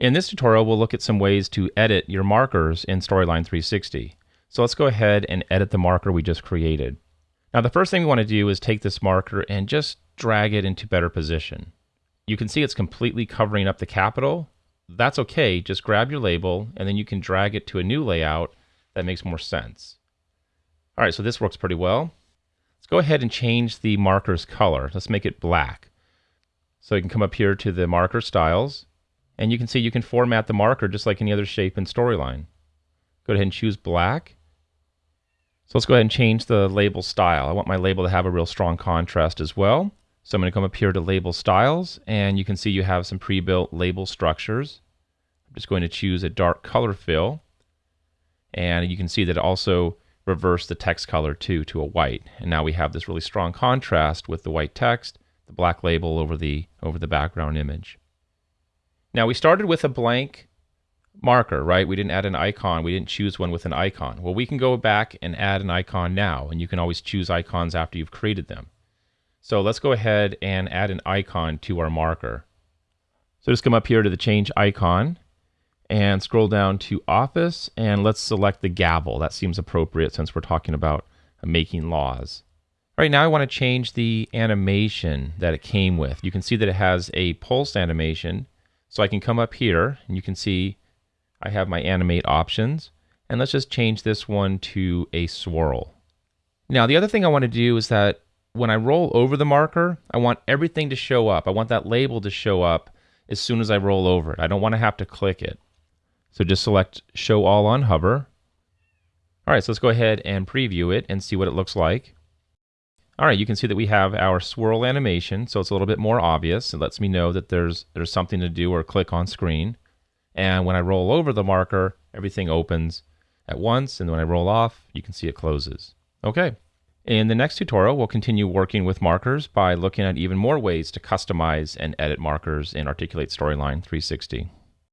In this tutorial, we'll look at some ways to edit your markers in Storyline 360. So let's go ahead and edit the marker we just created. Now the first thing we want to do is take this marker and just drag it into better position. You can see it's completely covering up the capital. That's okay, just grab your label and then you can drag it to a new layout that makes more sense. All right, so this works pretty well. Let's go ahead and change the marker's color. Let's make it black. So you can come up here to the marker styles and you can see you can format the marker just like any other shape in Storyline. Go ahead and choose black. So let's go ahead and change the label style. I want my label to have a real strong contrast as well. So I'm going to come up here to label styles and you can see you have some pre-built label structures. I'm just going to choose a dark color fill and you can see that it also reversed the text color too to a white. And now we have this really strong contrast with the white text, the black label over the over the background image. Now we started with a blank marker, right? We didn't add an icon. We didn't choose one with an icon. Well, we can go back and add an icon now, and you can always choose icons after you've created them. So let's go ahead and add an icon to our marker. So just come up here to the change icon and scroll down to office and let's select the gavel. That seems appropriate since we're talking about making laws. All right, now I want to change the animation that it came with. You can see that it has a pulse animation so I can come up here and you can see I have my animate options. And let's just change this one to a swirl. Now, the other thing I want to do is that when I roll over the marker, I want everything to show up. I want that label to show up as soon as I roll over it. I don't want to have to click it. So just select Show All on Hover. All right, so let's go ahead and preview it and see what it looks like. All right, you can see that we have our swirl animation, so it's a little bit more obvious. It lets me know that there's there's something to do or click on screen. And when I roll over the marker, everything opens at once, and when I roll off, you can see it closes. Okay. In the next tutorial, we'll continue working with markers by looking at even more ways to customize and edit markers in Articulate Storyline 360.